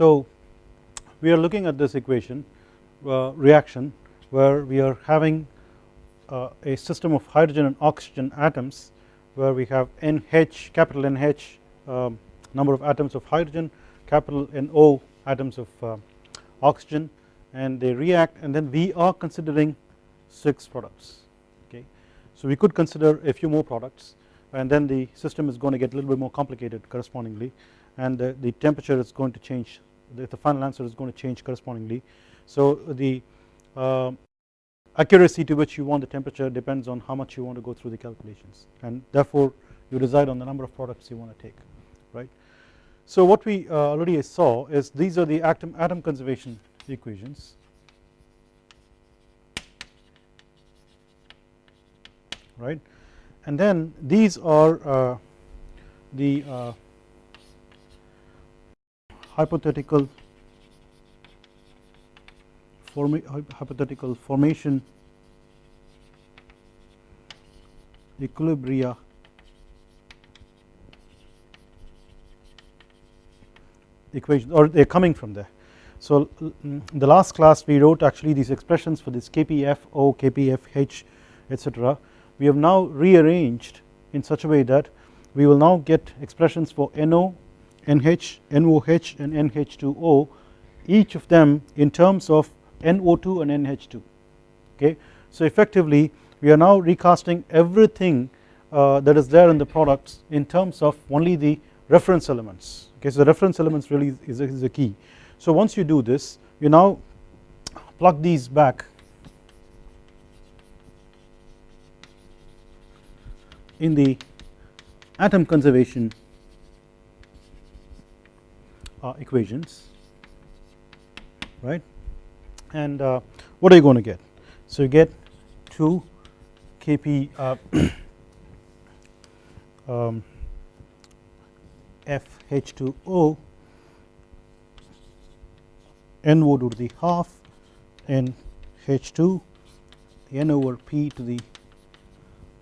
So we are looking at this equation uh, reaction where we are having uh, a system of hydrogen and oxygen atoms where we have NH capital NH um, number of atoms of hydrogen capital NO atoms of uh, oxygen and they react and then we are considering 6 products okay. So we could consider a few more products and then the system is going to get a little bit more complicated correspondingly and the, the temperature is going to change the, final answer is going to change correspondingly. So the uh, accuracy to which you want the temperature depends on how much you want to go through the calculations and therefore you decide on the number of products you want to take right. So what we uh, already saw is these are the atom, atom conservation equations right and then these are uh, the uh, hypothetical forma hypothetical formation equilibria equation or they are coming from there. So in mm, the last class we wrote actually these expressions for this KPFO, KPFH etc. We have now rearranged in such a way that we will now get expressions for NO, NH, NOH and NH2O each of them in terms of NO2 and NH2 okay. So effectively we are now recasting everything uh, that is there in the products in terms of only the reference elements okay. So the reference elements really is, is the key. So once you do this you now plug these back in the atom conservation uh, equations right? And uh, what are you going to get? So you get 2 kp uh, um, FH2O NO to the half and H2 N over P to the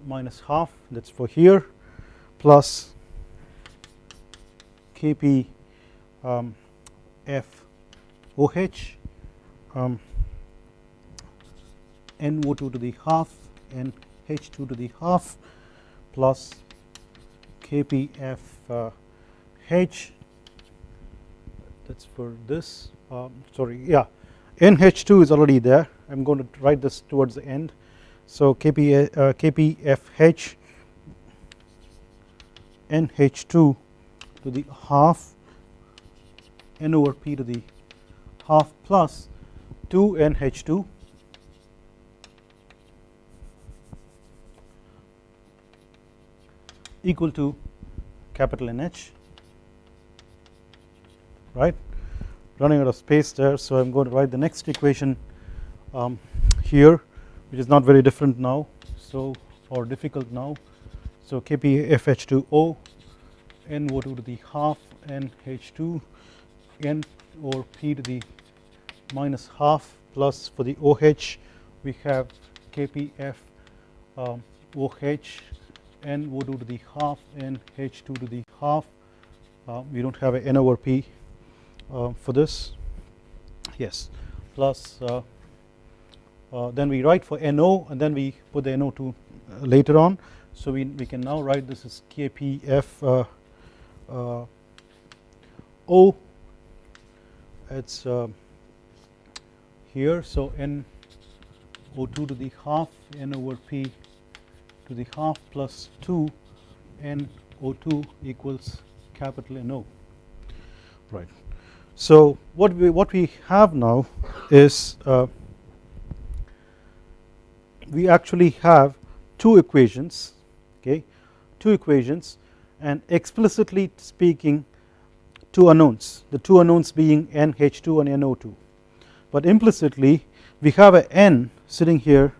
minus half that is for here plus Kp um, OH um, NO2 to the half and H2 to the half plus KPF uh, H. That is for this um, sorry yeah. NH2 is already there. I am going to write this towards the end. So KP, uh, KPFH NH2 to the half N over P to the half plus 2 NH2 equal to capital NH right? Running out of space there so I am going to write the next equation um, here which is not very different now so or difficult now. So KPFH2O NO2 to the half NH2 N or P to the minus half plus for the OH we have KPF um, OH NO2 to the half and H2 to the half. Uh, we do not have a N over P uh, for this. Yes. Plus uh, uh, then we write for NO and then we put the NO2 later on. So we, we can now write this as KPF O it's here so N O2 to the half N over P to the half plus 2 N O2 equals capital NO right. So what we what we have now is uh, we actually have two equations okay two equations and explicitly speaking two unknowns the two unknowns being NH2 and NO2 but implicitly we have a N sitting here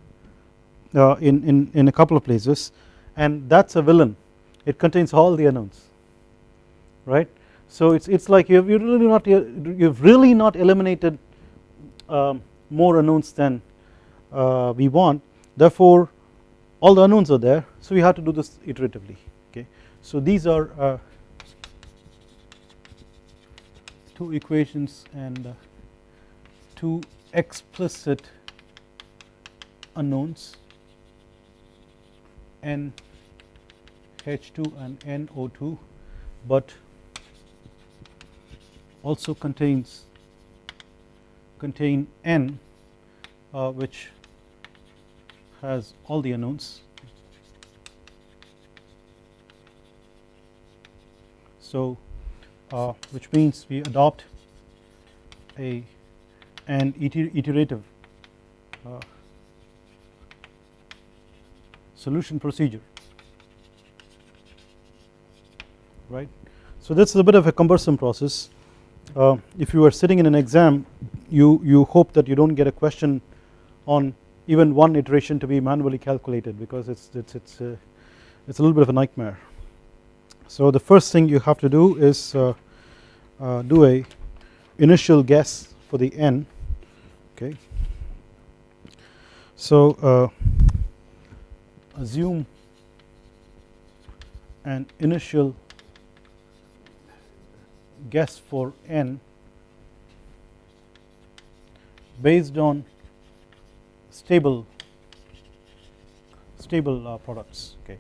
uh, in, in, in a couple of places and that is a villain. It contains all the unknowns right? So it's it's like you've you really not you've really not eliminated um, more unknowns than uh, we want. Therefore all the unknowns are there so we have to do this iteratively okay? So these are uh, two equations and uh, two explicit unknowns n H2 and NO2 but also contains contain N uh, which has all the unknowns. So uh, which means we adopt a an iterative uh, solution procedure right. So this is a bit of a cumbersome process uh, if you are sitting in an exam you you hope that you don't get a question on even one iteration to be manually calculated because it's it's it's a, uh, it's a little bit of a nightmare. So the first thing you have to do is uh, uh, do a initial guess for the n okay? So uh, assume an initial guess for n based on stable stable uh, products okay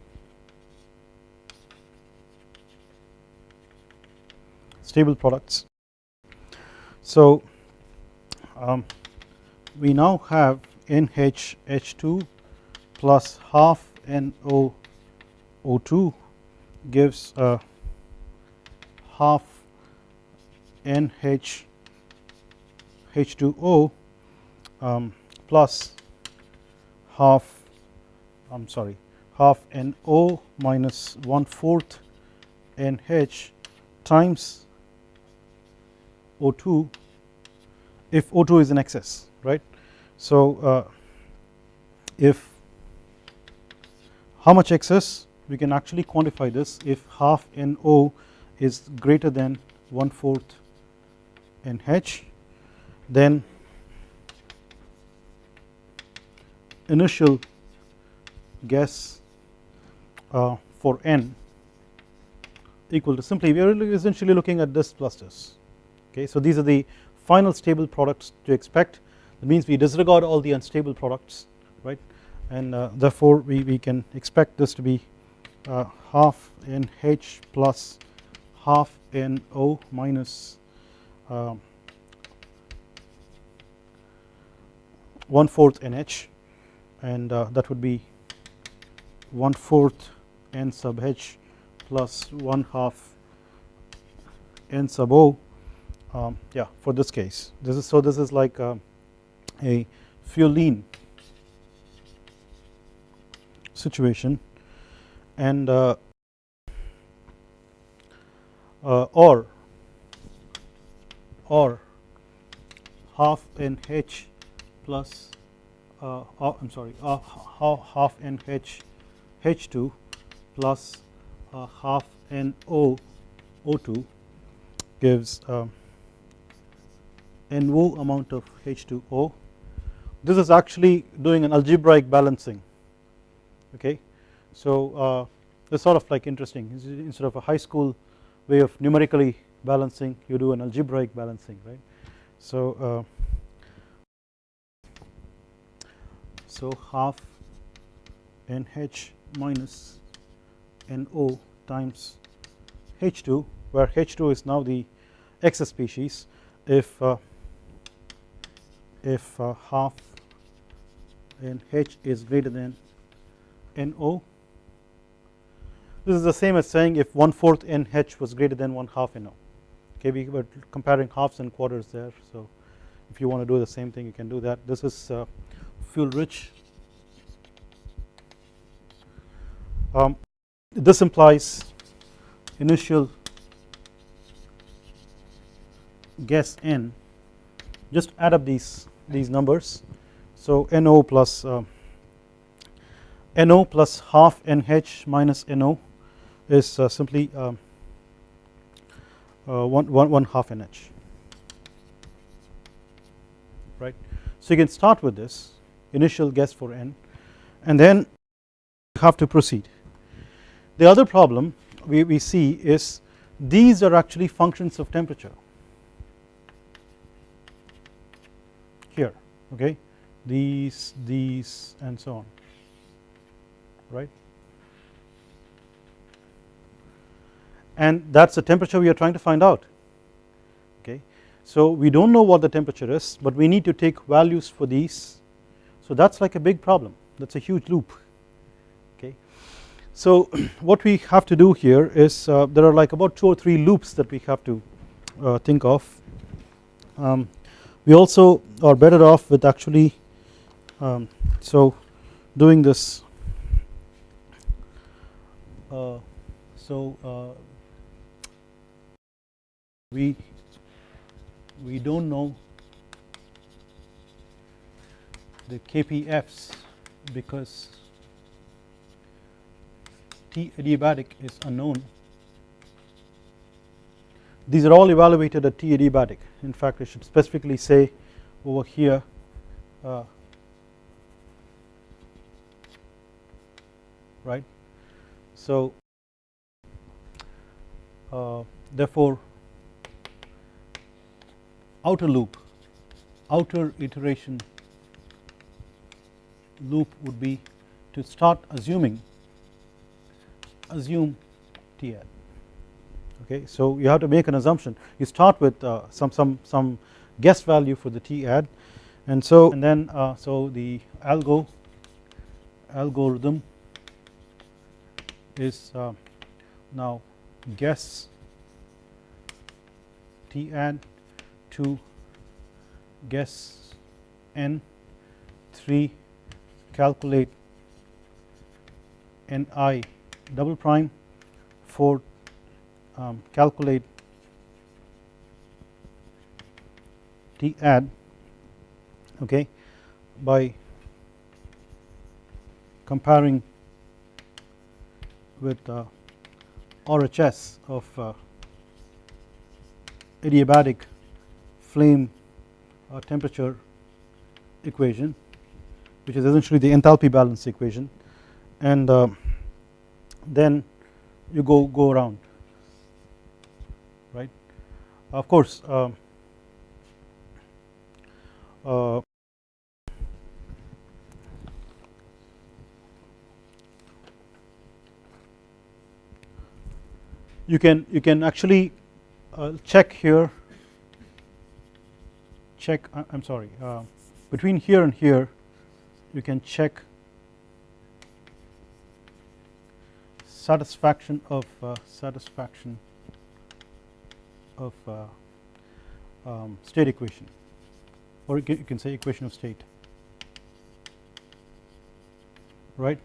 stable products. So um, we now have NHH2 plus half NO O2 gives uh, half NH H2O um, plus half I am sorry half NO minus 1 fourth NH times O2 if O2 is in excess right. So uh, if how much excess? We can actually quantify this. If half NO is greater than 1 fourth NH then initial guess uh, for n equal to simply we are essentially looking at this plus this okay so these are the final stable products to expect. That means we disregard all the unstable products right? And uh, therefore we, we can expect this to be uh, half NH plus half NO minus um, 1 fourth NH and uh, that would be 1 fourth N sub H plus 1 half N sub O um, yeah for this case. This is so this is like uh, a fuel lean situation. And uh, uh, or or half NH plus uh, uh, I am sorry uh, half NH H2 plus uh, half NO O2 gives um, NO amount of H2O. This is actually doing an algebraic balancing okay. So uh, it's sort of like interesting instead of a high school way of numerically balancing you do an algebraic balancing right. So uh, so half NH minus NO times H2 where H2 is now the excess species if uh, if uh, half NH is greater than NO this is the same as saying if one fourth NH was greater than one half NO okay we were comparing halves and quarters there so if you want to do the same thing you can do that. This is uh, fuel rich. Um, this implies initial guess n just add up these these numbers so NO plus uh, NO plus half NH minus NO is uh, simply um, uh, one, one, one half NH right. So you can start with this initial guess for n and then you have to proceed. The other problem we, we see is these are actually functions of temperature okay? These these and so on. Right? And that is the temperature we are trying to find out. Okay. So we do not know what the temperature is but we need to take values for these. So that is like a big problem. That is a huge loop. Okay. So what we have to do here is uh, there are like about 2 or 3 loops that we have to uh, think of. Um, we also are better off with actually um, so doing this. Uh, so uh, we we don't know the KPFs because T adiabatic is unknown these are all evaluated at T adiabatic in fact I should specifically say over here uh, right? So uh, therefore outer loop outer iteration loop would be to start assuming assume T okay so you have to make an assumption. You start with uh, some some some guess value for the T ad and so and then uh, so the algo algorithm is uh, now guess T ad to guess n 3 calculate ni double prime for um, calculate T ad okay by comparing with uh, RHS of uh, adiabatic flame uh, temperature equation which is essentially the enthalpy balance equation. And uh, then you go go around of course uh, uh, you can you can actually uh, check here. Check I am sorry uh, between here and here you can check satisfaction of uh, satisfaction of uh, um, state equation or you can, you can say equation of state right.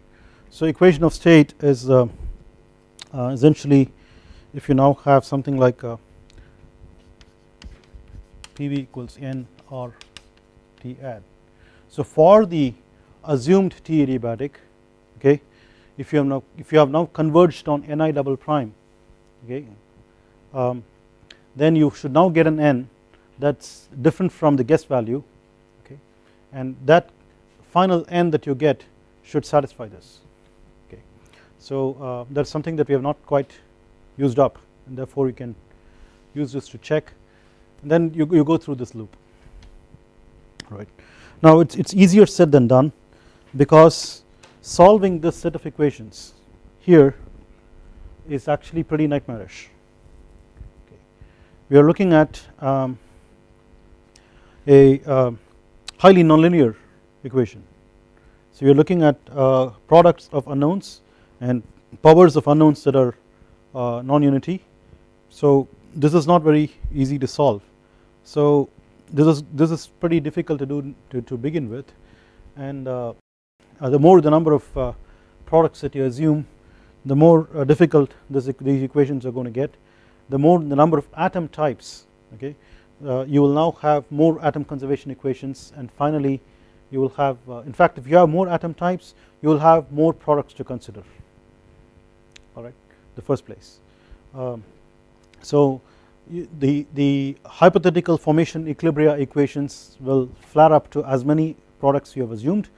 So equation of state is uh, uh, essentially if you now have something like uh, PV equals N or T. So for the assumed T adiabatic okay if you have now if you have now converged on Ni double prime okay um, then you should now get an N that is different from the guess value okay and that final N that you get should satisfy this okay. So uh, that is something that we have not quite used up and therefore you can use this to check and then you, you go through this loop right. Now it is it's easier said than done because solving this set of equations here is actually pretty nightmarish. We are looking at um, a uh, highly nonlinear equation. So we are looking at uh, products of unknowns and powers of unknowns that are uh, non-unity. So this is not very easy to solve. So this is this is pretty difficult to do to, to begin with. And uh, uh, the more the number of uh, products that you assume the more difficult this, these equations are going to get the more the number of atom types okay uh, you will now have more atom conservation equations and finally you will have uh, in fact if you have more atom types you will have more products to consider alright the first place. Um, so the, the hypothetical formation equilibria equations will flare up to as many products you have assumed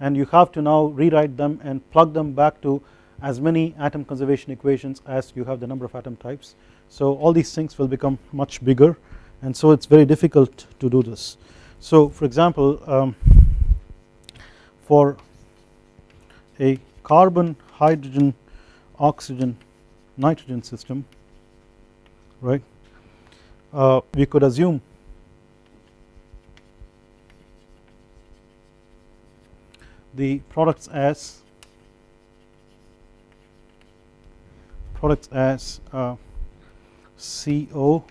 and you have to now rewrite them and plug them back to as many atom conservation equations as you have the number of atom types. So all these things will become much bigger and so it is very difficult to do this. So for example um, for a carbon hydrogen oxygen nitrogen system right uh, we could assume the products as products as uh, CO,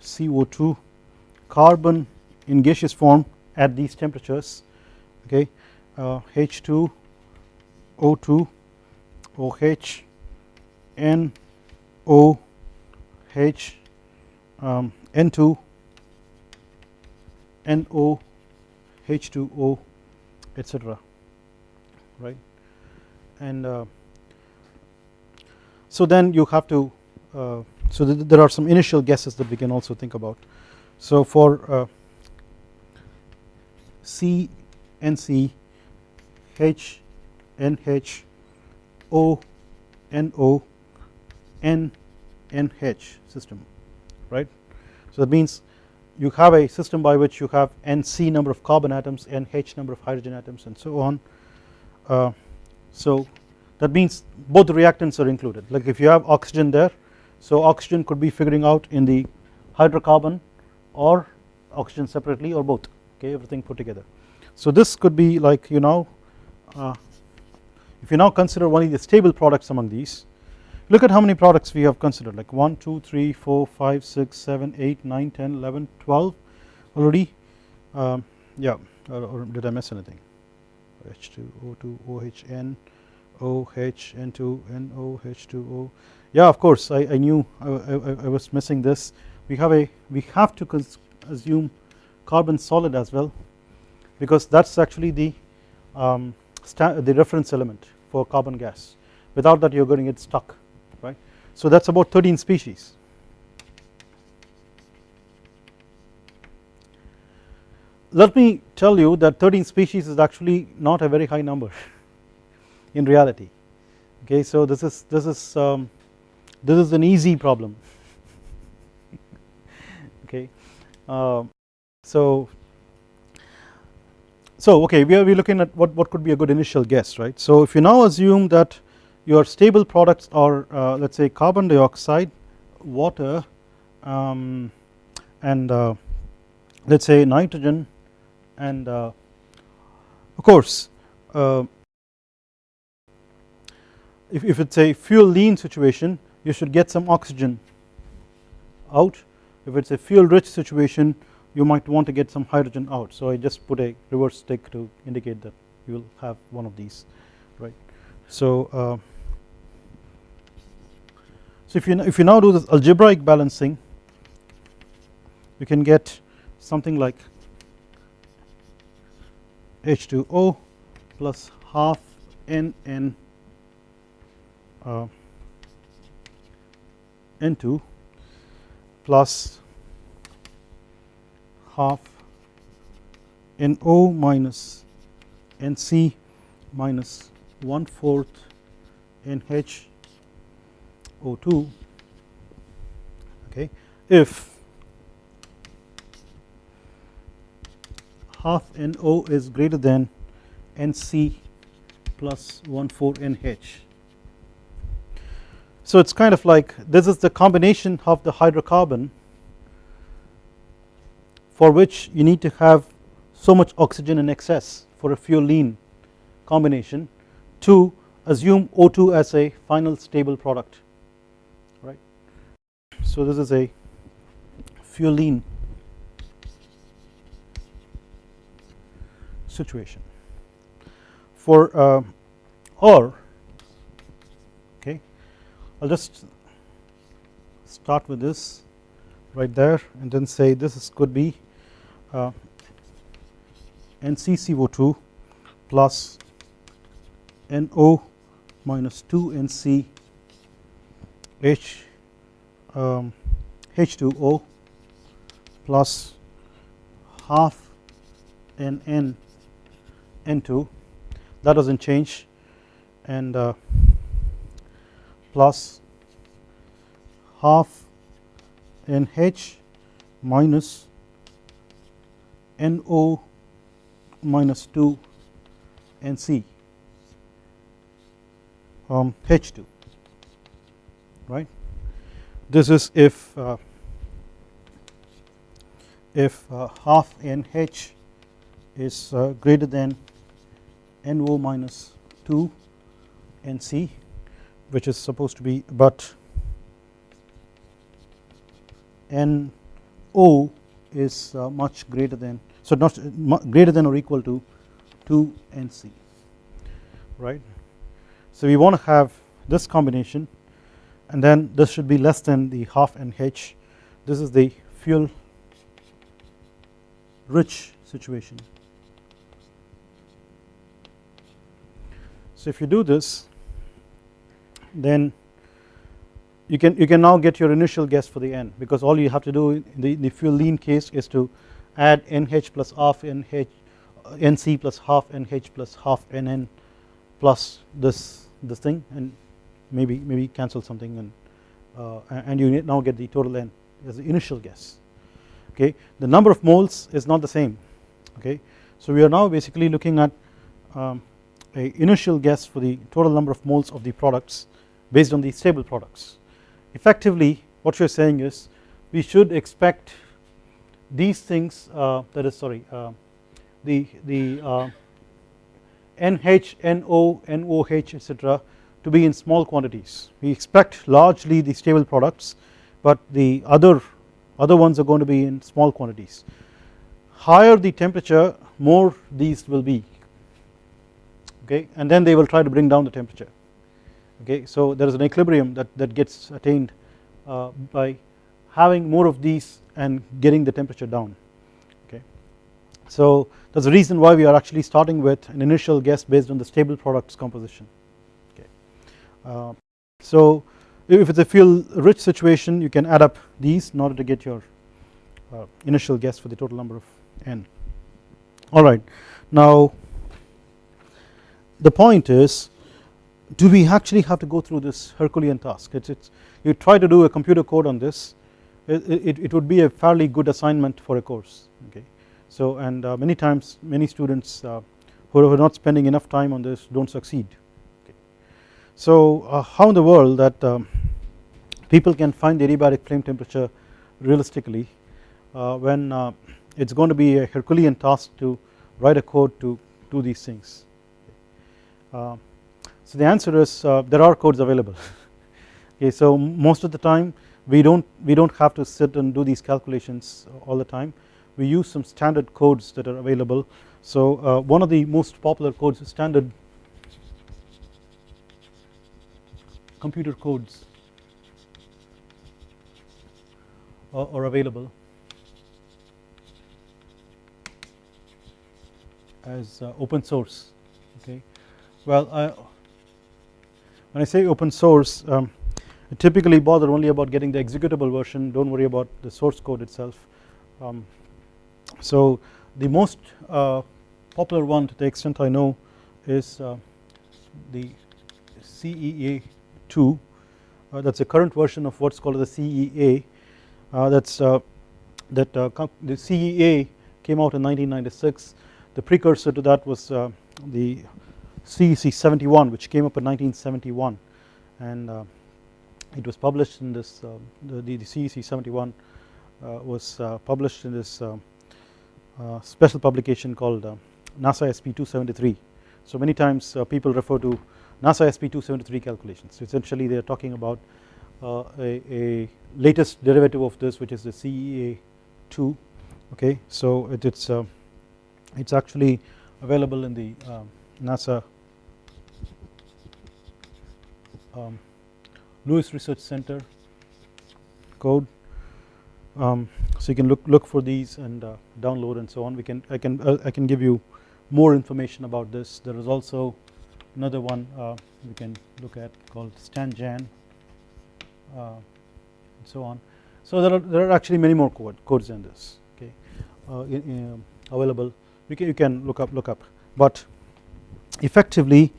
CO2, carbon in gaseous form at these temperatures okay? Uh, H2, O2, OH, NO, H, um, N2, NO, H2O etc right? And uh, so then you have to uh, so th there are some initial guesses that we can also think about. So for uh, system right? So that means you have a system by which you have NC number of carbon atoms NH number of hydrogen atoms and so on. Uh, so that means both reactants are included. Like if you have oxygen there so oxygen could be figuring out in the hydrocarbon or oxygen separately or both okay everything put together. So this could be like you know uh, if you now consider only the stable products among these look at how many products we have considered like 1 2 3 4 5 6 7 8 9 10 11 12 already. Um, yeah or, or did I miss anything? H2 O2 OHN OH N2 NO H2O yeah of course. I, I knew I, I, I, was missing this. We have a we have to assume carbon solid as well because that's actually the um, the reference element for carbon gas. Without that you're going to get stuck right? So that's about 13 species. Let me tell you that 13 species is actually not a very high number in reality. Okay so this is this is um, this is an easy problem. Okay uh, so so okay we are we looking at what what could be a good initial guess right? So if you now assume that your stable products are uh, let us say carbon dioxide water um, and uh, let us say nitrogen and uh, of course uh, if, if it's a fuel lean situation you should get some oxygen out. If it's a fuel rich situation you might want to get some hydrogen out. So I just put a reverse stick to indicate that you will have one of these right? So uh, so if you if you now do this algebraic balancing you can get something like H2O plus half NN uh, N2 plus half NO minus NC minus 1 fourth NH O2 okay if half NO is greater than NC plus 1 4 NH. So it is kind of like this is the combination of the hydrocarbon for which you need to have so much oxygen in excess for a fuel lean combination to assume O2 as a final stable product right. So this is a fuel lean situation for uh, or I'll just start with this right there and then say this is could be uh, NCCO2 plus NO minus 2 NC H um, H2O plus half NN N2 that does not change. And uh, plus half NH minus NO minus 2 NC um, H2 right? This is if uh, if uh, half NH is uh, greater than NO minus 2 NC which is supposed to be but NO is uh, much greater than so not greater than or equal to 2 NC right. So we want to have this combination and then this should be less than the half NH this is the fuel rich situation. So if you do this then you can you can now get your initial guess for the n because all you have to do in the, the fuel lean case is to add nh plus half nh nc plus half nh plus half nn plus this this thing and maybe maybe cancel something and uh, and you now get the total n as the initial guess. Okay? The number of moles is not the same. Okay? So we are now basically looking at um, a initial guess for the total number of moles of the products based on the stable products. Effectively what we are saying is we should expect these things uh, that is sorry uh, the the uh, NH, NO, NOH etc to be in small quantities. We expect largely the stable products but the other other ones are going to be in small quantities. Higher the temperature more these will be. Okay? And then they will try to bring down the temperature okay so there is an equilibrium that, that gets attained uh, by having more of these and getting the temperature down. Okay so that's the reason why we are actually starting with an initial guess based on the stable products composition. Okay uh, so if it's a fuel rich situation you can add up these in order to get your uh, initial guess for the total number of n. Alright now the point is do we actually have to go through this Herculean task? It's, you try to do a computer code on this it, it, it would be a fairly good assignment for a course okay? So and uh, many times many students uh, who are not spending enough time on this don't succeed okay. so uh, how in the world that um, people can find the adiabatic flame temperature realistically uh, when uh, it's going to be a Herculean task to write a code to do these things? Uh, so the answer is uh, there are codes available. Okay so most of the time we don't we don't have to sit and do these calculations all the time. We use some standard codes that are available. So uh, one of the most popular codes standard computer codes are, are available as uh, open source. Okay. Well I, when I say open source um, I typically bother only about getting the executable version. Don't worry about the source code itself. Um, so the most uh, popular one to the extent I know is uh, the CEA 2 uh, that's a current version of what's called the CEA uh, that's uh, that uh, the CEA came out in 1996 the precursor to that was the CEC 71 which came up in 1971 and uh, it was published in this uh, the, the, CEC 71 uh, was published in this uh, special publication called NASA SP 273 so many times people refer to NASA SP 273 calculations. So essentially they are talking about a, a, latest derivative of this which is the CEA 2 okay? So it, it's it's actually available in the um, NASA um, Lewis Research Center code. Um, so you can look look for these and uh, download and so on. We can I can uh, I can give you more information about this. There is also another one uh, we can look at called StanJan uh, and so on. So there are there are actually many more code, codes than this okay uh, in, in, available. You can you can look up look up. But effectively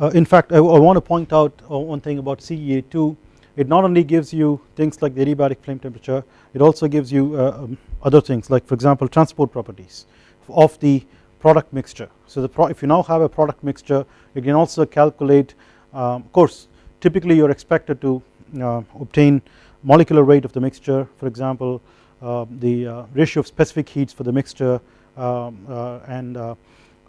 uh, in fact I, I, want to point out uh, one thing about CEA2 it not only gives you things like the adiabatic flame temperature it also gives you uh, um, other things like for example transport properties of the product mixture. So the if you now have a product mixture you can also calculate um, of course typically you are expected to uh, obtain molecular weight of the mixture for example uh, the uh, ratio of specific heats for the mixture um, and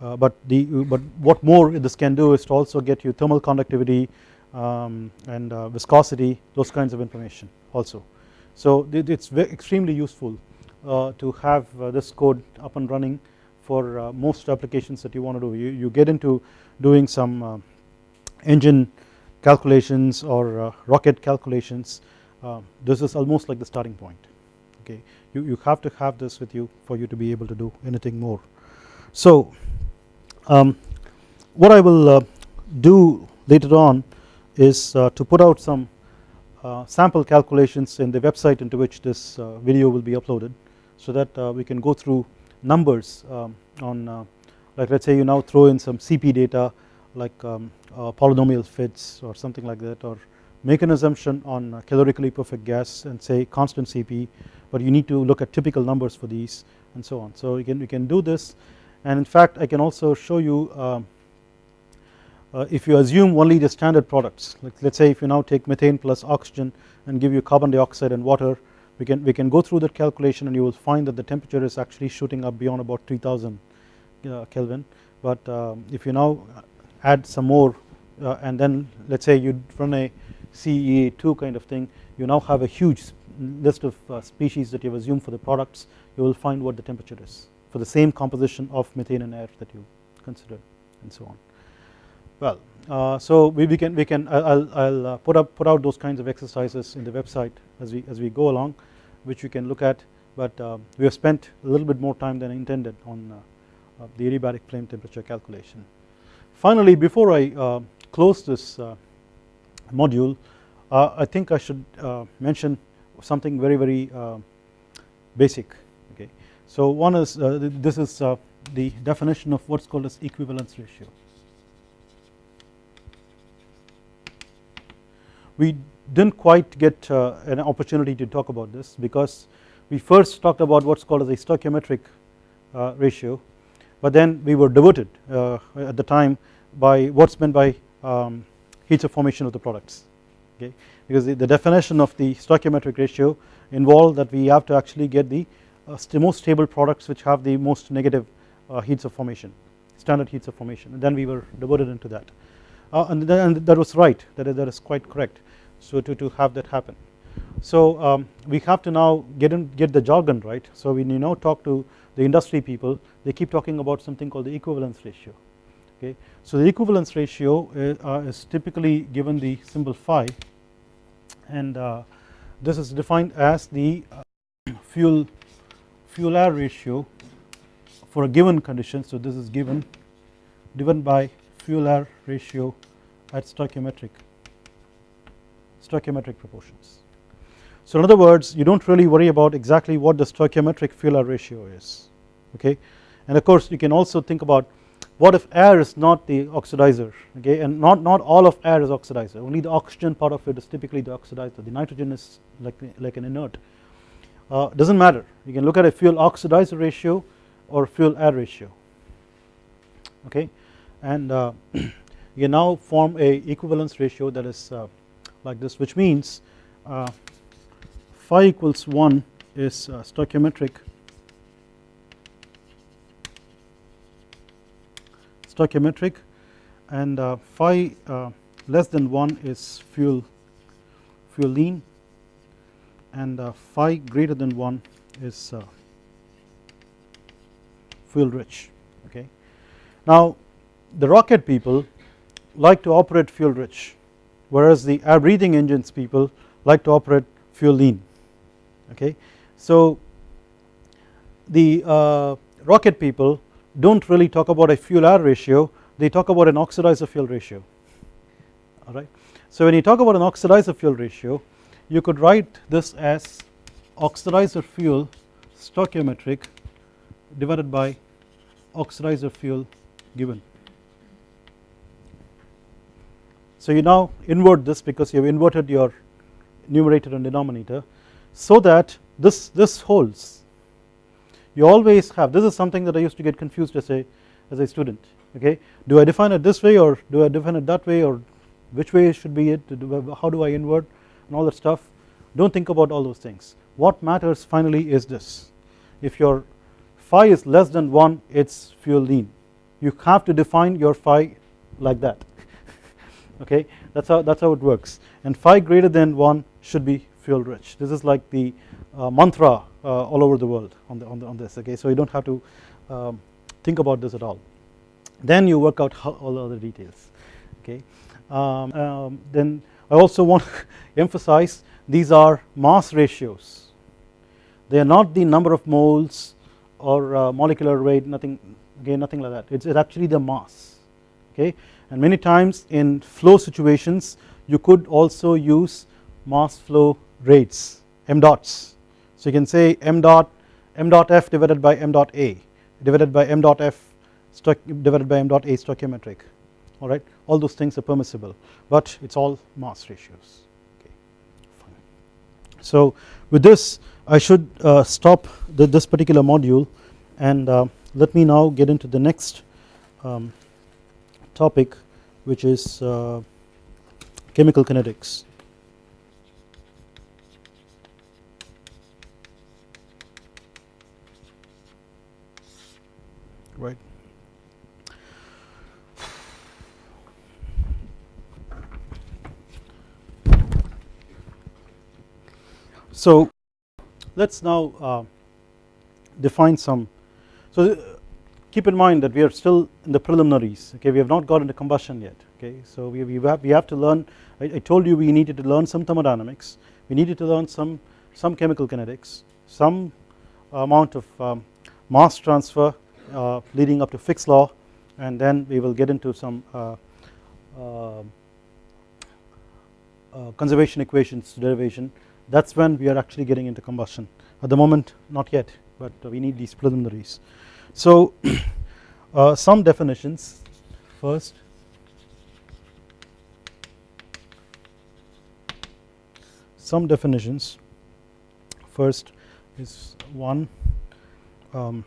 uh, uh, but the uh, but what more this can do is to also get you thermal conductivity um, and uh, viscosity those kinds of information also. So it is extremely useful uh, to have this code up and running for most applications that you want to do you, you get into doing some engine calculations or rocket calculations this is almost like the starting point okay you, you have to have this with you for you to be able to do anything more. So um, what I will uh, do later on is uh, to put out some uh, sample calculations in the website into which this uh, video will be uploaded so that uh, we can go through numbers um, on uh, like let us say you now throw in some CP data like um, polynomial fits or something like that or make an assumption on calorically perfect gas and say constant CP but you need to look at typical numbers for these and so on. So you can, you can do this and in fact I can also show you uh, uh, if you assume only the standard products like let us say if you now take methane plus oxygen and give you carbon dioxide and water we can we can go through that calculation and you will find that the temperature is actually shooting up beyond about 3000 uh, Kelvin. But um, if you now add some more uh, and then let us say you run a CEA2 kind of thing you now have a huge list of uh, species that you have assumed for the products you will find what the temperature is for the same composition of methane and air that you considered and so on. Well uh, so we, we, can we can I'll, I'll uh, put up put out those kinds of exercises in the website as we as we go along which you can look at but uh, we have spent a little bit more time than intended on uh, the adiabatic flame temperature calculation. Finally before I uh, close this module uh, I think I should uh, mention something very very uh, basic. So one is this is the definition of what is called as equivalence ratio. We didn't quite get an opportunity to talk about this because we first talked about what is called as a stoichiometric ratio but then we were diverted at the time by what is meant by um, heats of formation of the products okay because the, the definition of the stoichiometric ratio involved that we have to actually get the uh, most stable products which have the most negative uh, heats of formation standard heats of formation. And then we were diverted into that. Uh, and, and, that was right. That is, that is quite correct. So to, to have that happen. So um, we have to now get in get the jargon right. So when you now talk to the industry people. They keep talking about something called the equivalence ratio. Okay. So the equivalence ratio is, uh, is typically given the symbol phi. And uh, this is defined as the uh, fuel fuel air ratio for a given condition so this is given given by fuel air ratio at stoichiometric stoichiometric proportions. So in other words you do not really worry about exactly what the stoichiometric fuel air ratio is okay? And of course you can also think about what if air is not the oxidizer okay? And not, not all of air is oxidizer. Only the oxygen part of it is typically the oxidizer. The nitrogen is like, like an inert uh, does not matter. You can look at a fuel oxidizer ratio or fuel air ratio. Okay? And uh, you now form a equivalence ratio that is uh, like this which means uh, phi equals 1 is uh, stoichiometric stoichiometric and uh, phi less than 1 is fuel fuel lean and uh, phi greater than 1 is uh, fuel rich okay. Now the rocket people like to operate fuel rich whereas the air breathing engines people like to operate fuel lean okay. So the uh, rocket people do not really talk about a fuel air ratio they talk about an oxidizer fuel ratio alright. So when you talk about an oxidizer fuel ratio you could write this as oxidizer fuel stoichiometric divided by oxidizer fuel given. So you now invert this because you have inverted your numerator and denominator so that this this holds. You always have this is something that I used to get confused as a as a student okay? Do I define it this way or do I define it that way or which way should be it? How do I invert and all that stuff do not think about all those things. What matters finally is this. If your phi is less than 1 it is fuel lean. You have to define your phi like that. Okay? That is how that is how it works. And phi greater than 1 should be fuel rich. This is like the uh, mantra uh, all over the world on, the, on, the, on this okay? So you do not have to um, think about this at all. Then you work out all the other details okay? Um, um, then I also want to emphasize these are mass ratios. They are not the number of moles or uh, molecular weight nothing again nothing like that. It's, it's actually the mass okay? And many times in flow situations you could also use mass flow rates m dots. So you can say m dot m dot f divided by m dot a divided by m dot f divided by m dot a stoichiometric alright all those things are permissible but it is all mass ratios okay fine. So with this I should uh, stop the, this particular module and uh, let me now get into the next um, topic which is uh, chemical kinetics. Right. So let us now uh, define some so keep in mind that we are still in the preliminaries okay? We have not got into combustion yet okay? So we, we, have, we have to learn I, I, told you we needed to learn some thermodynamics. We needed to learn some some chemical kinetics some amount of um, mass transfer uh, leading up to Fick's law and then we will get into some uh, uh, uh conservation equations derivation that is when we are actually getting into combustion. At the moment not yet but we need these preliminaries. So uh, some definitions. First some definitions. First is one um,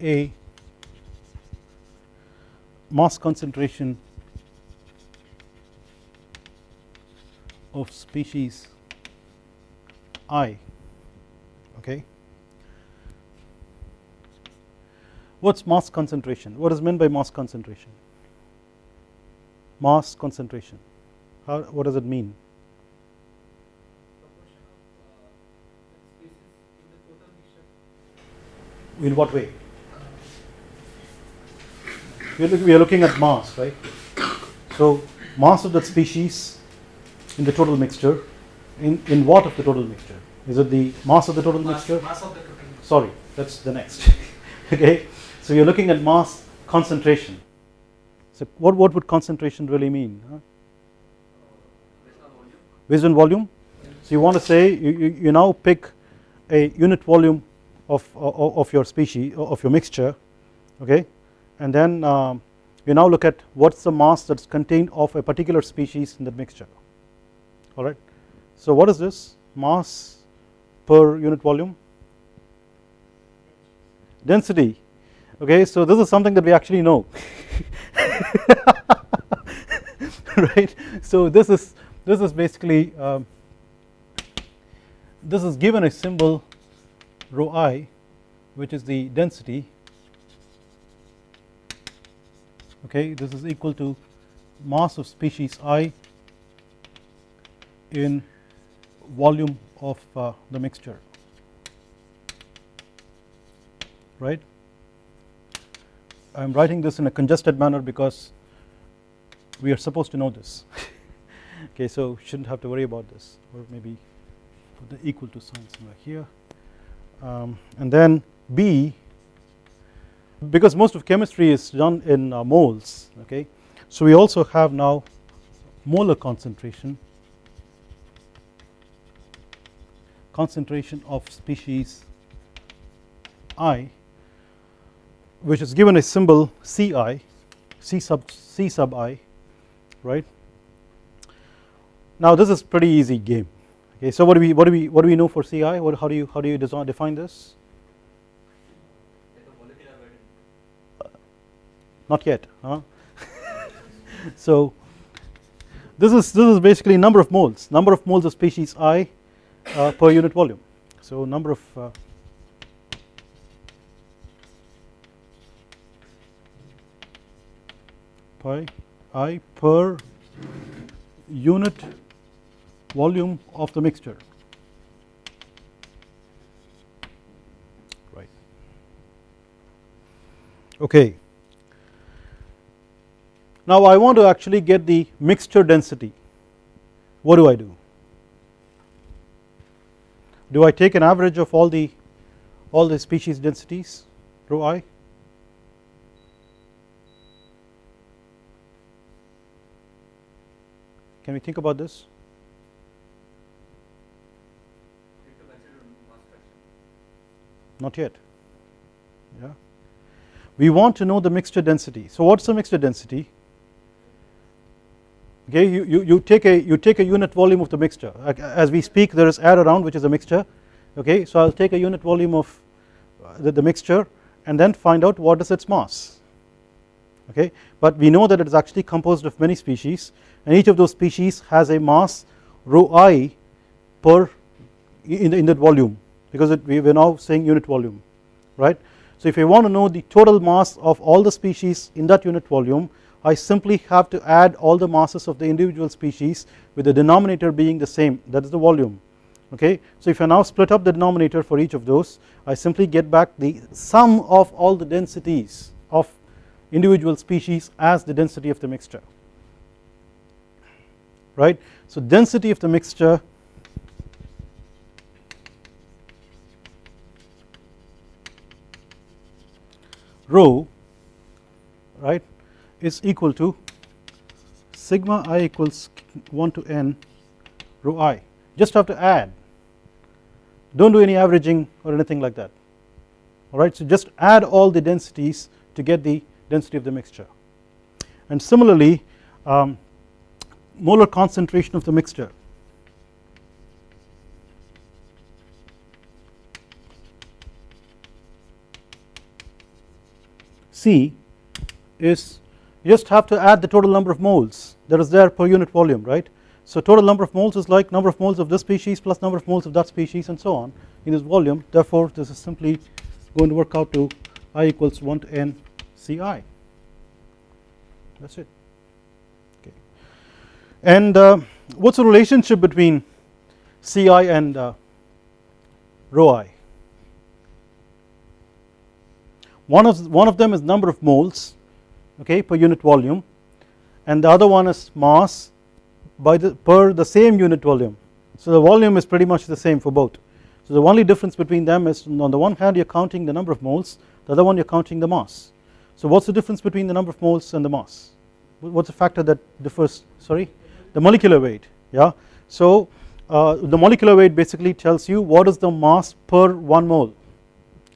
a mass concentration of species i. Okay? What is mass concentration? What is meant by mass concentration? Mass concentration. How what does it mean? In what way? We are looking at mass right? So mass of that species in the total mixture in in what of the total mixture? Is it the mass of the total mass, mixture? mass of the total sorry that's the next. Okay so you're looking at mass concentration. So what what would concentration really mean huh? based on volume? So you want to say you, you, you now pick a unit volume of, of, of your species of your mixture okay? And then um, you now look at what's the mass that's contained of a particular species in that mixture alright so what is this? Mass per unit volume? Density. Okay so this is something that we actually know. Right? So this is this is basically um, this is given a symbol rho i which is the density. Okay this is equal to mass of species i in volume of uh, the mixture. Right? I am writing this in a congested manner because we are supposed to know this. Okay so shouldn't have to worry about this. Or maybe put the equal to sign somewhere here. Um, and then B because most of chemistry is done in uh, moles okay? So we also have now molar concentration concentration of species i which is given a symbol Ci, C sub C sub i, right. now this is pretty easy game okay so what do we what do we what do we know for ci what how do you how do you define this not yet huh? so this is this is basically number of moles number of moles of species i uh, per unit volume. So number of uh, pi i per unit volume of the mixture. Right. Okay. Now I want to actually get the mixture density. What do I do do I take an average of all the all the species densities rho i? Can we think about this? Not yet. Yeah. We want to know the mixture density. So what's the mixture density okay you, you, you take a you take a unit volume of the mixture. As we speak there is air around which is a mixture. Okay so I'll take a unit volume of uh, the, the mixture and then find out what is its mass. Okay but we know that it is actually composed of many species and each of those species has a mass rho i per in, the, in that volume because it, we are now saying unit volume right? So if I want to know the total mass of all the species in that unit volume I simply have to add all the masses of the individual species with the denominator being the same. That is the volume. Okay? So if I now split up the denominator for each of those I simply get back the sum of all the densities of individual species as the density of the mixture. Right? So density of the mixture rho right is equal to sigma i equals 1 to n rho i. Just have to add. Do not do any averaging or anything like that. Alright so just add all the densities to get the density of the mixture. And similarly um, molar concentration of the mixture. C is you just have to add the total number of moles that is there per unit volume right? So total number of moles is like number of moles of this species plus number of moles of that species and so on in this volume. Therefore this is simply going to work out to i equals 1 to n ci that is it. Okay. And uh, what is the relationship between ci and uh, rho i? One of one of them is number of moles okay per unit volume and the other one is mass by the per the same unit volume. So the volume is pretty much the same for both. So the only difference between them is on the one hand you are counting the number of moles the other one you are counting the mass. So what's the difference between the number of moles and the mass? What's the factor that differs sorry? The molecular weight yeah? So uh, the molecular weight basically tells you what is the mass per 1 mole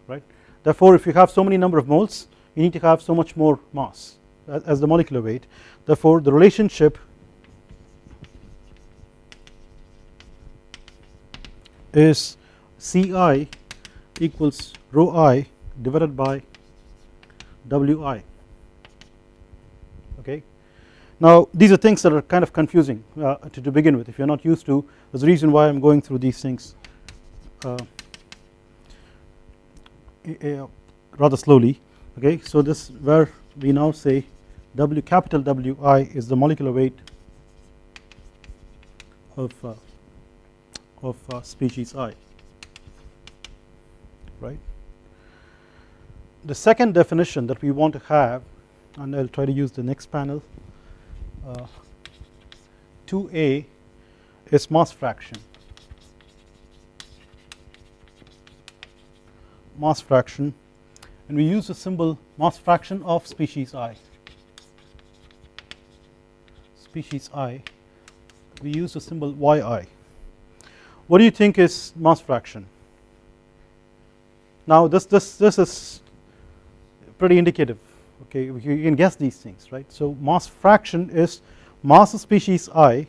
right? Therefore if you have so many number of moles you need to have so much more mass as the molecular weight. Therefore the relationship is Ci equals rho i divided by Wi. Okay? Now these are things that are kind of confusing uh, to, to, begin with. If you are not used to there's a reason why I am going through these things uh, rather slowly okay so this where we now say W capital Wi is the molecular weight of uh, of uh, species I right? The second definition that we want to have and I will try to use the next panel uh, 2a is mass fraction. Mass fraction and we use the symbol mass fraction of species i. Species i. We use the symbol yi what do you think is mass fraction? Now this this this is pretty indicative okay? You can guess these things right? So mass fraction is mass of species i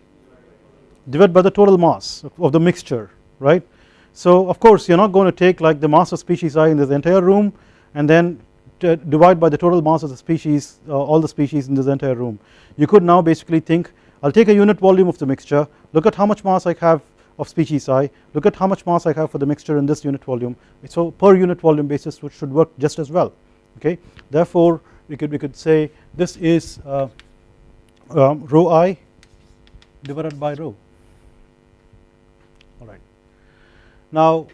divided by the total mass of the mixture right. So of course you are not going to take like the mass of species i in this entire room and then divide by the total mass of the species uh, all the species in this entire room. You could now basically think I will take a unit volume of the mixture look at how much mass I have of species i look at how much mass I have for the mixture in this unit volume so per unit volume basis which should work just as well okay therefore we could we could say this is uh, um, rho i divided by rho alright. Now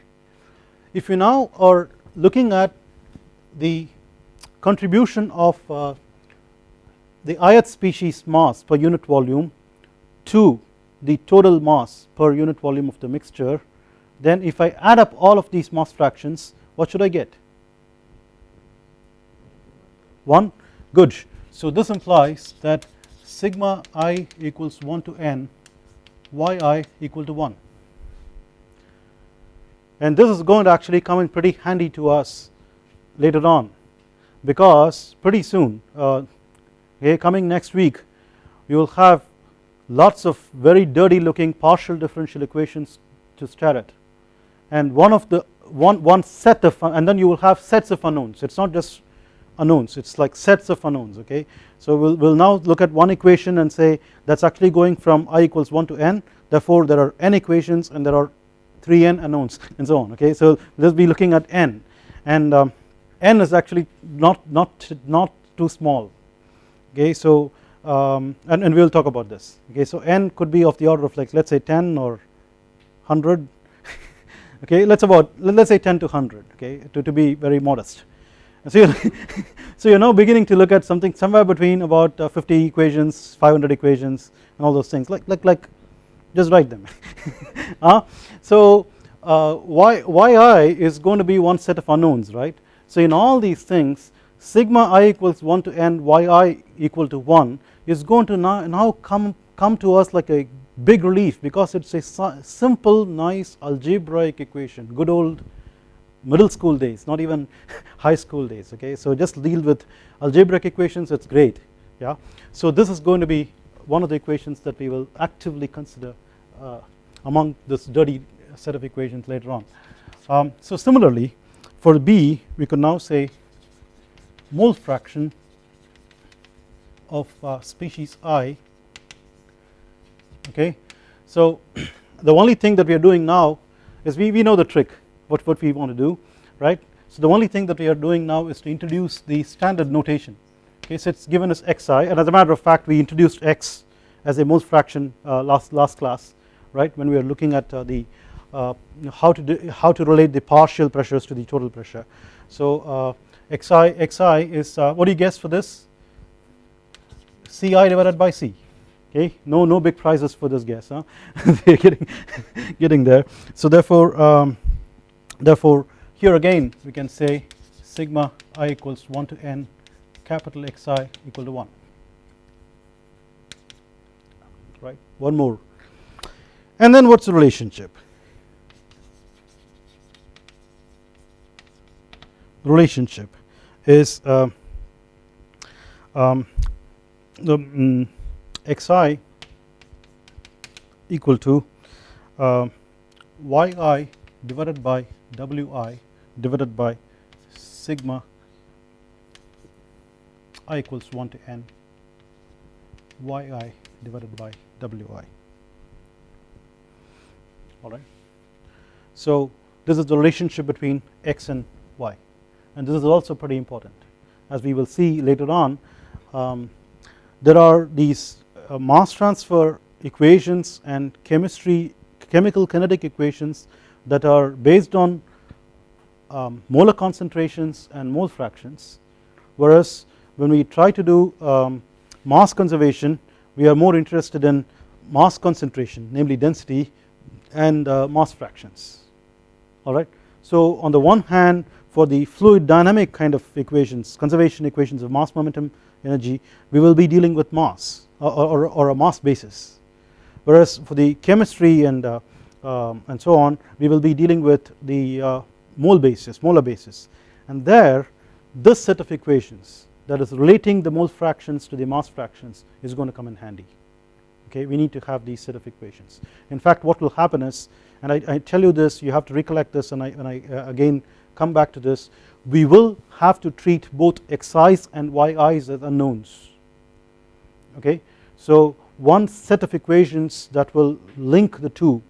if you now are looking at the contribution of uh, the ith species mass per unit volume to the total mass per unit volume of the mixture then if I add up all of these mass fractions what should I get? 1 good. So this implies that sigma i equals 1 to n yi equal to 1 and this is going to actually come in pretty handy to us later on. Because pretty soon uh, okay, coming next week you will have lots of very dirty looking partial differential equations to stare at. And one of the one one set of and then you will have sets of unknowns. It is not just unknowns it is like sets of unknowns okay. So we will we'll now look at one equation and say that is actually going from i equals 1 to n. Therefore there are n equations and there are 3n unknowns and so on okay. So us be looking at n. And um, n is actually not not not too small. Okay so um, and, and we will talk about this. Okay so n could be of the order of like let us say 10 or 100 okay let's about let us say 10 to 100 okay to, to be very modest. So you're, so you're now beginning to look at something somewhere between about uh, 50 equations 500 equations and all those things. Like like like just write them. Uh, so uh, y, yi is going to be one set of unknowns right so in all these things sigma i equals 1 to n yi equal to 1 is going to now, now come come to us like a big relief because it is a simple nice algebraic equation. Good old middle school days not even high school days okay? So just deal with algebraic equations it's great yeah? So this is going to be one of the equations that we will actively consider uh, among this dirty set of equations later on. Um, so similarly for B we could now say mole fraction of uh, species i. Okay? So the only thing that we are doing now is we, we know the trick what, what we want to do right. So the only thing that we are doing now is to introduce the standard notation. Okay? So it is given as xi and as a matter of fact we introduced x as a mole fraction uh, last last class right? When we are looking at uh, the how to do, how to relate the partial pressures to the total pressure. So uh, xi xi is uh, what do you guess for this? Ci divided by c. Okay? No no big prizes for this guess huh? They're getting getting there. So therefore um, therefore here again we can say sigma i equals 1 to n capital xi equal to 1 right? One more. And then what's the relationship relationship is uh, um, the um, xi equal to uh, yi divided by wi divided by sigma i equals 1 to n yi divided by wi alright. So this is the relationship between x and y and this is also pretty important. As we will see later on um, there are these uh, mass transfer equations and chemistry chemical kinetic equations that are based on um, molar concentrations and mole fractions. Whereas when we try to do um, mass conservation we are more interested in mass concentration namely density and uh, mass fractions. Alright. So on the one hand for the fluid dynamic kind of equations conservation equations of mass momentum energy we will be dealing with mass or, or, or a mass basis. Whereas for the chemistry and uh, um, and so on we will be dealing with the uh, mole basis molar basis. And there this set of equations that is relating the mole fractions to the mass fractions is going to come in handy. Okay we need to have these set of equations. In fact what will happen is and I, I tell you this you have to recollect this and I, and I uh, again come back to this. We will have to treat both xi's and yi's as unknowns. Okay? So one set of equations that will link the two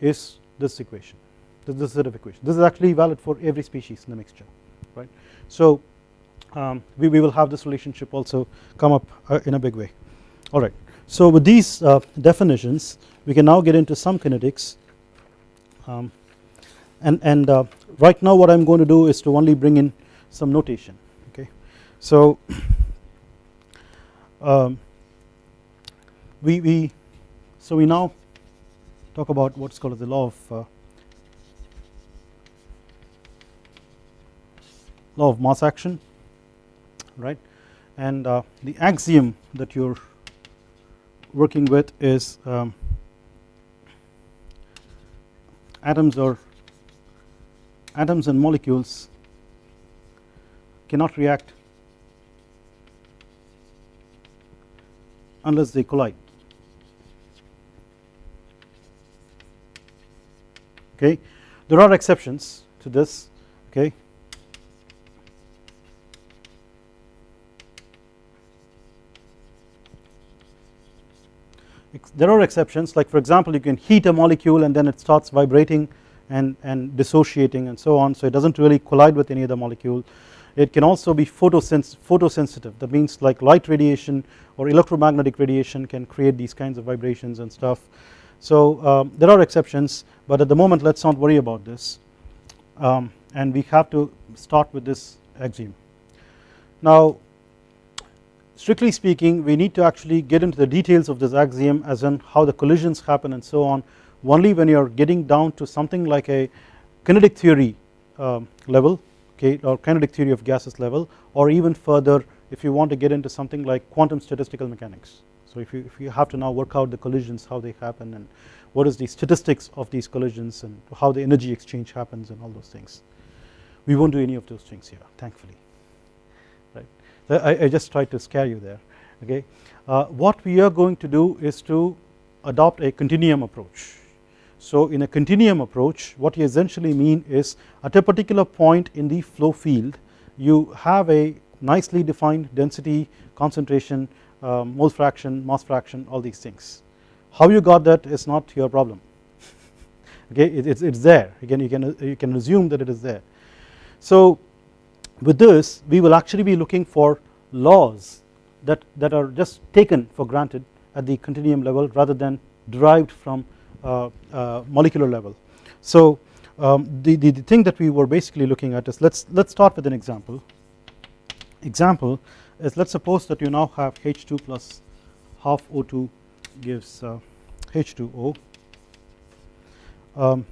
is this equation. This, this set of equations. This is actually valid for every species in the mixture right? So um, we, we will have this relationship also come up uh, in a big way. Alright so with these uh, definitions we can now get into some kinetics. Um, and, and uh, right now what I am going to do is to only bring in some notation okay. So um, we, we so we now talk about what's called as the law of uh, law of mass action right and uh, the axiom that you're working with is um, atoms or atoms and molecules cannot react unless they collide. Okay? There are exceptions to this okay? There are exceptions like for example you can heat a molecule and then it starts vibrating and, and dissociating and so on so it does not really collide with any other molecule. It can also be photosens photosensitive that means like light radiation or electromagnetic radiation can create these kinds of vibrations and stuff. So um, there are exceptions but at the moment let us not worry about this um, and we have to start with this axiom. Now strictly speaking we need to actually get into the details of this axiom as in how the collisions happen and so on only when you are getting down to something like a kinetic theory um, level okay or kinetic theory of gases level or even further if you want to get into something like quantum statistical mechanics. So if you, if you have to now work out the collisions how they happen and what is the statistics of these collisions and how the energy exchange happens and all those things. We won't do any of those things here thankfully Right? I, I just tried to scare you there okay. Uh, what we are going to do is to adopt a continuum approach. So in a continuum approach what you essentially mean is at a particular point in the flow field you have a nicely defined density concentration um, mole fraction mass fraction all these things. How you got that is not your problem. Okay it, it's, it's there. Again you can you can assume that it is there. So with this we will actually be looking for laws that, that are just taken for granted at the continuum level rather than derived from uh, uh, molecular level. So um, the, the, the thing that we were basically looking at is let's let's start with an example. Example is let's suppose that you now have H2 plus half O2 gives uh, H2O. Um,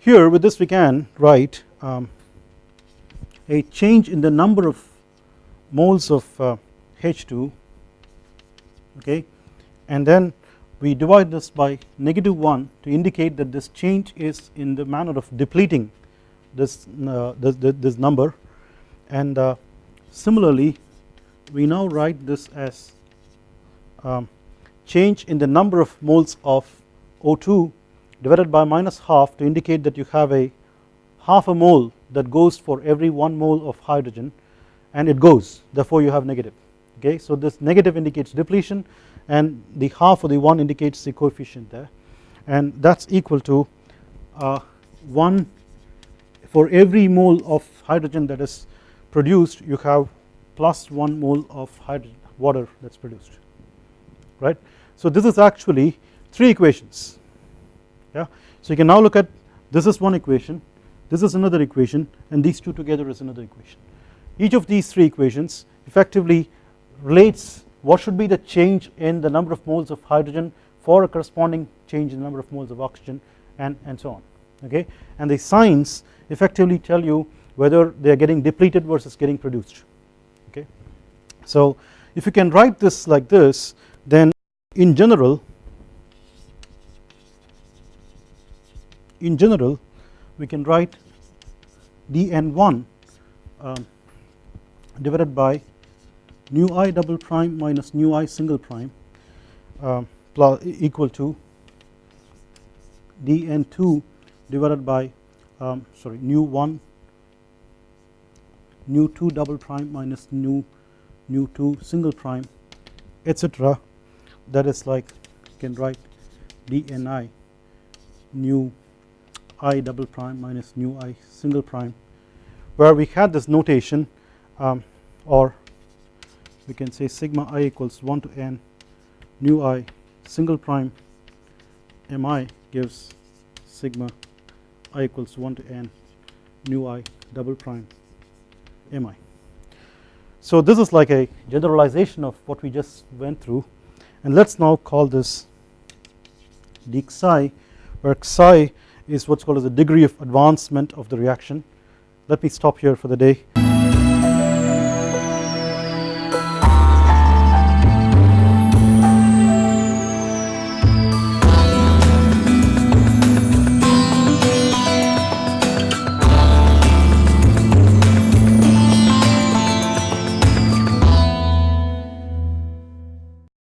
here with this we can write um, a change in the number of moles of uh, H2 okay and then we divide this by negative 1 to indicate that this change is in the manner of depleting this, uh, this, this, number. And uh, similarly we now write this as um, change in the number of moles of O2 divided by minus half to indicate that you have a half a mole that goes for every 1 mole of hydrogen and it goes. Therefore you have negative. Okay. So this negative indicates depletion and the half of the 1 indicates the coefficient there and that is equal to uh, 1 for every mole of hydrogen that is produced you have plus 1 mole of water that is produced right. So this is actually 3 equations yeah. So you can now look at this is one equation this is another equation and these two together is another equation. Each of these three equations effectively relates what should be the change in the number of moles of hydrogen for a corresponding change in the number of moles of oxygen and, and so on okay and the signs effectively tell you whether they are getting depleted versus getting produced okay. So if you can write this like this then in general in general we can write dn1 um, divided by nu i double prime minus nu i single prime uh, plus equal to dn2 divided by um, sorry nu 1 nu 2 double prime minus nu nu 2 single prime etc that is like you can write dni nu i double prime minus nu i single prime where we had this notation um, or we can say sigma i equals 1 to n nu i single prime mi gives sigma i equals 1 to n nu i double prime mi. So this is like a generalization of what we just went through and let us now call this d psi where psi is what is called as the degree of advancement of the reaction. Let me stop here for the day.